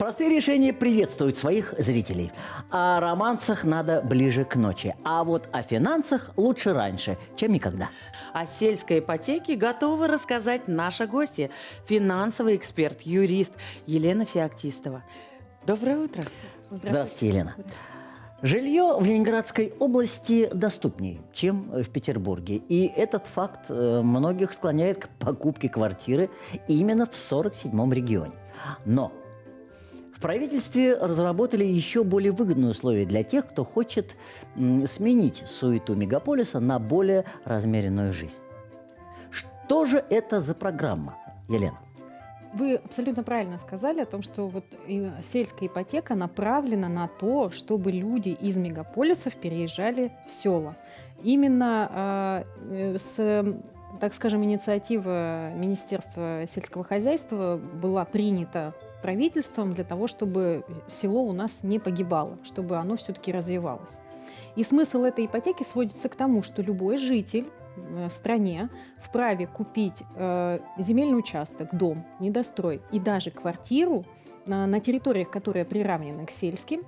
Простые решения приветствуют своих зрителей. О романсах надо ближе к ночи. А вот о финансах лучше раньше, чем никогда. О сельской ипотеке готова рассказать наша гостья, финансовый эксперт, юрист Елена Феоктистова. Доброе утро. Здравствуйте, Елена. Жилье в Ленинградской области доступнее, чем в Петербурге. И этот факт э, многих склоняет к покупке квартиры именно в 47-м регионе. Но правительстве разработали еще более выгодные условия для тех, кто хочет сменить суету мегаполиса на более размеренную жизнь. Что же это за программа, Елена? Вы абсолютно правильно сказали о том, что вот сельская ипотека направлена на то, чтобы люди из мегаполисов переезжали в села. Именно э, с так скажем, инициатива Министерства сельского хозяйства была принята правительством для того, чтобы село у нас не погибало, чтобы оно все-таки развивалось. И смысл этой ипотеки сводится к тому, что любой житель э, в стране вправе купить э, земельный участок, дом, недострой и даже квартиру на, на территориях, которые приравнены к сельским,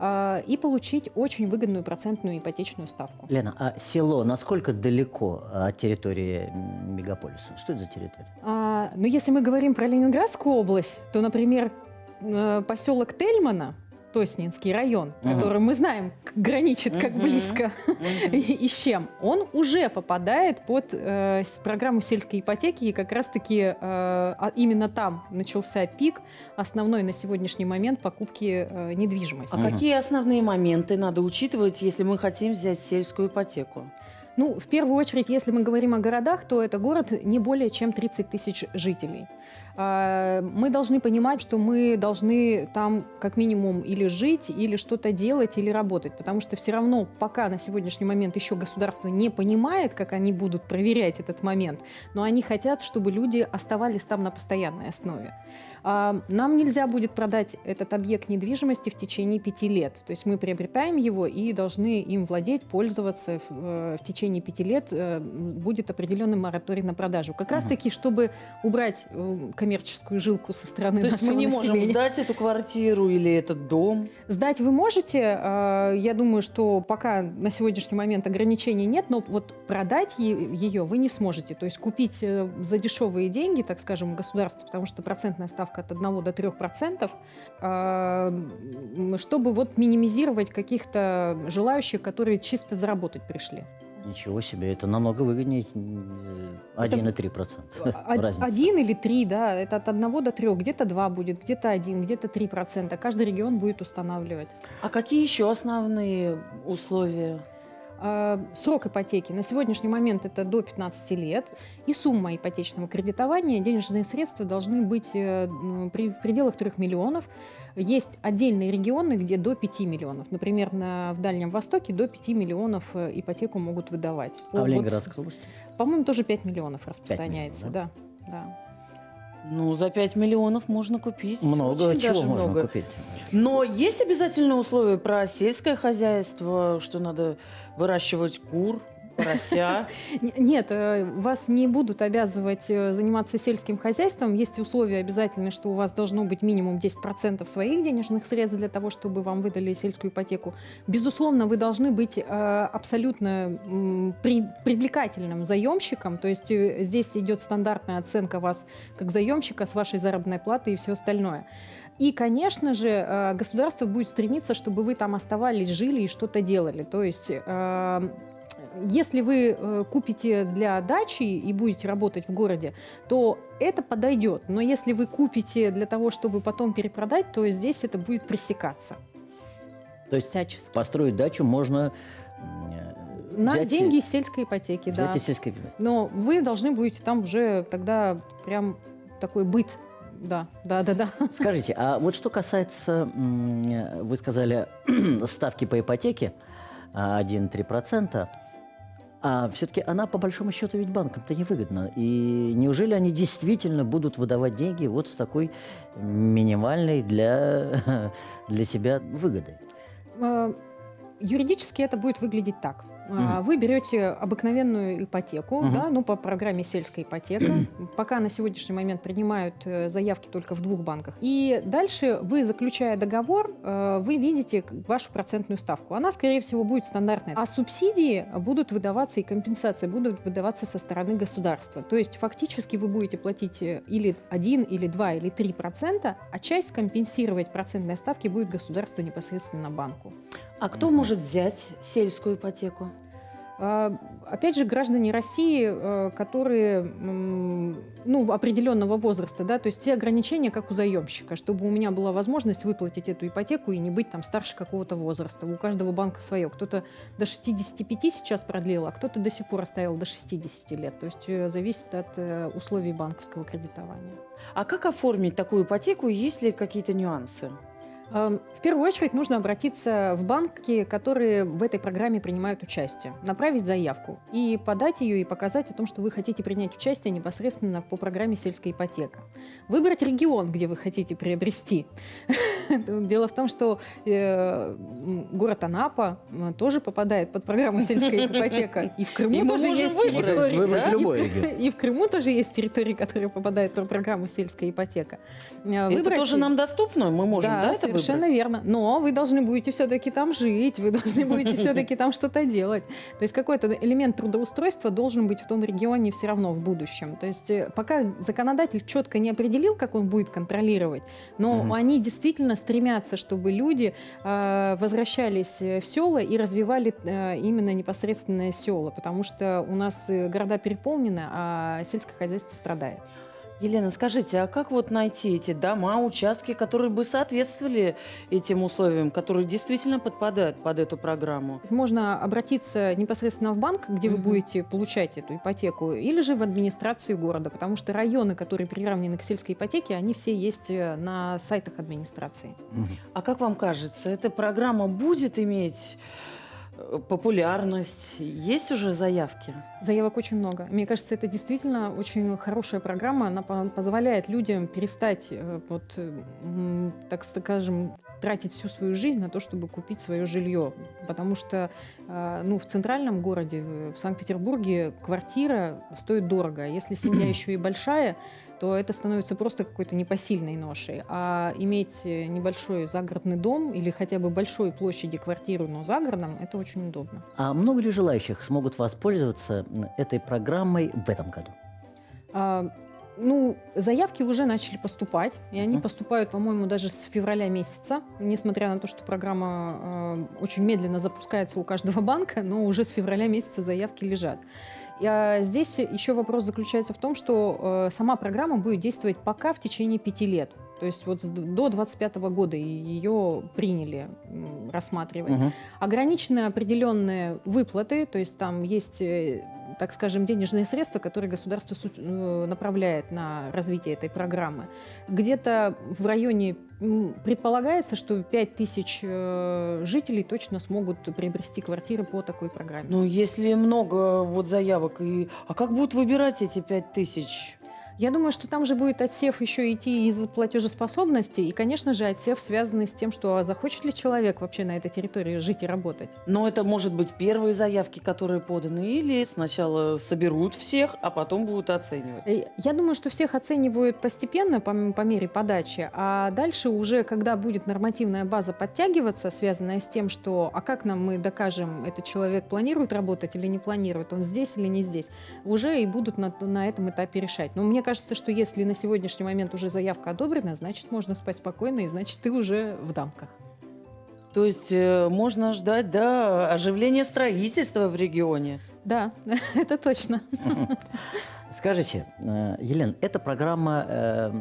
а, и получить очень выгодную процентную ипотечную ставку. Лена, а село насколько далеко от территории мегаполиса? Что это за территория? А, ну, если мы говорим про Ленинградскую область, то, например, э, поселок Тельмана – Тоснинский район, угу. который мы знаем граничит как угу. близко угу. И, и с чем, он уже попадает под э, программу сельской ипотеки, и как раз-таки э, а именно там начался пик основной на сегодняшний момент покупки э, недвижимости. А угу. какие основные моменты надо учитывать, если мы хотим взять сельскую ипотеку? Ну, в первую очередь, если мы говорим о городах, то это город не более чем 30 тысяч жителей. А, мы должны понимать, что мы должны там как минимум или жить, или что-то делать, или работать, потому что все равно пока на сегодняшний момент еще государство не понимает, как они будут проверять этот момент, но они хотят, чтобы люди оставались там на постоянной основе. А, нам нельзя будет продать этот объект недвижимости в течение пяти лет. То есть мы приобретаем его и должны им владеть, пользоваться в, э, течение пяти лет. Э, будет определенный мораторий на продажу. Как раз таки, чтобы убрать э, коммерческую жилку со стороны То есть мы не населения. можем сдать эту квартиру или этот дом? Сдать вы можете. А, я думаю, что пока на сегодняшний момент ограничений нет, но вот продать ее вы не сможете. То есть купить за дешевые деньги, так скажем, государство, потому что процентная ставка ставка от 1 до 3 процентов, а, чтобы вот минимизировать каких-то желающих, которые чисто заработать пришли. Ничего себе, это намного выгоднее 1,3 процента. 1 или 3, да, это от 1 до 3, где-то 2 будет, где-то 1, где-то 3 процента. Каждый регион будет устанавливать. А какие еще основные условия? А, срок ипотеки на сегодняшний момент это до 15 лет. И сумма ипотечного кредитования, денежные средства должны быть э, при, в пределах 3 миллионов. Есть отдельные регионы, где до 5 миллионов. Например, на, в Дальнем Востоке до 5 миллионов э, ипотеку могут выдавать. А в Ленинградской области? По-моему, тоже 5 миллионов распространяется. 5 миллионов, да? да. да. Ну, за 5 миллионов можно купить. Много Очень чего можно много. купить. Но есть обязательные условия про сельское хозяйство, что надо выращивать кур, порося. Нет, э, вас не будут обязывать э, заниматься сельским хозяйством. Есть условия обязательные, что у вас должно быть минимум 10% своих денежных средств для того, чтобы вам выдали сельскую ипотеку. Безусловно, вы должны быть э, абсолютно привлекательным заемщиком. То есть здесь идет стандартная оценка вас как заемщика с вашей заработной платой и все остальное. И, конечно же, государство будет стремиться, чтобы вы там оставались, жили и что-то делали. То есть если вы э, купите для дачи и будете работать в городе, то это подойдет. Но если вы купите для того, чтобы потом перепродать, то здесь это будет пресекаться. То есть Всячески. построить дачу можно на взять деньги сельской ипотеки, взять да. сельской ипотеки. Но вы должны будете там уже тогда прям такой быт да, да, да, да. Скажите, а вот что касается, вы сказали, ставки по ипотеке 1-3%, а все-таки она, по большому счету, ведь банкам-то невыгодна. И неужели они действительно будут выдавать деньги вот с такой минимальной для, для себя выгодой? А, юридически это будет выглядеть так. А, Вы берете обыкновенную ипотеку, Мгм. да, ну, по программе «Сельская ипотека». Пока на сегодняшний момент принимают э, заявки только в двух банках. И дальше вы, заключая договор, э, вы видите вашу процентную ставку. Она, скорее всего, будет стандартная. А субсидии будут выдаваться и компенсации будут выдаваться со стороны государства. То есть фактически вы будете платить э, или 1, или 2, или 3 процента, а часть компенсировать процентной ставки будет государство непосредственно банку. А кто может взять сельскую ипотеку? А, Опять же, граждане России, э, которые ну, определенного возраста, да, то есть те ограничения, как у заемщика, чтобы у меня была возможность выплатить эту ипотеку и не быть там старше какого-то возраста. У каждого банка свое. Кто-то до 65 сейчас продлил, а кто-то до сих пор оставил до 60 лет. То есть э, зависит от э, условий банковского кредитования. А как оформить такую ипотеку? Есть ли какие-то нюансы? Эм, В первую очередь нужно обратиться в банки, которые в этой программе принимают участие, направить заявку и подать ее и показать о том, что вы хотите принять участие непосредственно по программе «Сельская ипотека». Выбрать регион, где вы хотите приобрести. Дело в том, что э, город Анапа м, тоже попадает под программу «Сельская ипотека». И в Крыму тоже есть территории. И в- Крыму тоже есть территории, которые попадают под программу «Сельская ипотека». Э, Это тоже нам доступно? Мы можем, да, это совершенно выбрать? верно. Но вы должны будете все-таки там жить, вы должны будете все-таки там что-то делать. То есть какой-то элемент трудоустройства должен быть в том регионе все равно в будущем. То есть э, пока законодатель четко не определил, как он будет контролировать, но Мгм. они действительно стремятся, чтобы люди э, возвращались э, в села и развивали э, именно непосредственное села, потому что у нас э, города переполнены, а сельское хозяйство страдает. Елена, скажите, а как вот найти эти дома, участки, которые бы соответствовали этим условиям, которые действительно подпадают под эту программу? Можно обратиться непосредственно в банк, где вы Мгм. будете получать эту ипотеку, или же в администрацию города, потому что районы, которые приравнены к сельской ипотеке, они все есть э, на сайтах администрации. Мгм. А как вам кажется, эта программа будет иметь популярность? Есть уже заявки? Заявок очень много. Мне кажется, это действительно очень хорошая программа. Она по- позволяет людям перестать, э, вот, э, так скажем, тратить всю свою жизнь на то, чтобы купить свое жилье. Потому что э, ну, в центральном городе, в в Санкт-Петербурге, квартира стоит дорого. А Если семья еще и большая, то это становится просто какой-то непосильной ношей. А иметь э, небольшой загородный дом или хотя бы большой площади квартиру, но за городом, это очень удобно. А много ли желающих смогут воспользоваться этой программой в этом году? А, Ну, заявки уже начали поступать, и они поступают, по-моему, даже с февраля месяца, несмотря на то, что программа э, очень медленно запускается у каждого банка, но уже с февраля месяца заявки лежат. А, здесь еще вопрос заключается в том, что э, сама программа будет действовать пока в течение пяти лет. То есть вот до 25 года ее приняли рассматривать Мгм. ограничены определенные выплаты, то есть там есть, э, так скажем, денежные средства, которые государство су- э, направляет на развитие этой программы. Где-то в районе предполагается, что 5 тысяч э, жителей точно смогут приобрести квартиры по такой программе. Ну, если много вот заявок, и... а как будут выбирать эти пять тысяч? Я думаю, что там же будет отсев еще идти из платежеспособности, и, конечно же, отсев связанный с тем, что а захочет ли человек вообще на этой территории жить и работать. Но это может быть первые заявки, которые поданы, или сначала соберут всех, а потом будут оценивать. Э, Я думаю, что всех оценивают постепенно по, по мере подачи, а дальше уже, когда будет нормативная база подтягиваться, связанная с тем, что а как нам мы докажем, этот человек планирует работать или не планирует, он здесь или не здесь, уже и будут на, на этом этапе решать. Но мне кажется, что если на сегодняшний момент уже заявка одобрена, значит, можно спать спокойно, и значит, ты уже в дамках. То есть э, можно ждать, да, оживления строительства в регионе. Да, это точно. Скажите, э, Елена, эта программа э,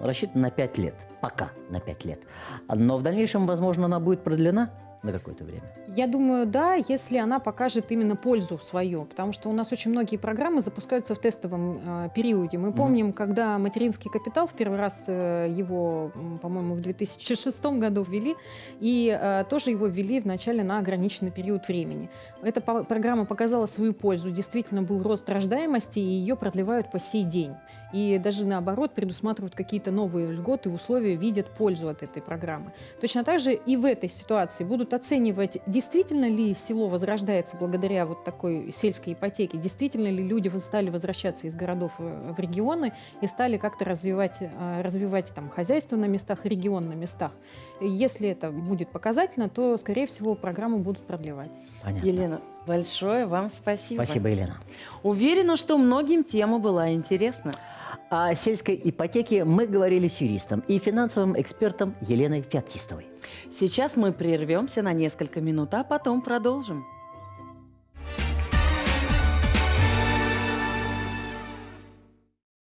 рассчитана на 5 лет, пока на 5 лет. Но в дальнейшем, возможно, она будет продлена на какое-то время. Я думаю, да, если она покажет именно пользу свою, потому что у нас очень многие программы запускаются в тестовом э, периоде. Мы помним, когда материнский капитал в первый раз э, его, по-моему, в 2006 году ввели, и э, тоже его ввели вначале на ограниченный период времени. Эта по- программа показала свою пользу, действительно был рост рождаемости, и ее продлевают по сей день. И даже наоборот предусматривают какие-то новые льготы, условия, видят пользу от этой программы. Точно так же и в этой ситуации будут оценивать, действительно ли село возрождается благодаря вот такой сельской ипотеке, действительно ли люди стали возвращаться из городов в регионы и стали как-то развивать, э, развивать там хозяйство на местах, регион на местах. Если это будет показательно, то, скорее всего, программу будут продлевать. Понятно. Елена, большое вам спасибо. Спасибо, Елена. Уверена, что многим тема была интересна. О сельской ипотеке мы говорили с юристом и финансовым экспертом Еленой Феоктистовой. Сейчас мы прервемся на несколько минут, а потом продолжим.